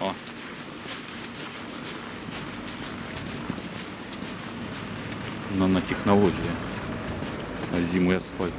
О. Нанотехнология. Зимый асфальт.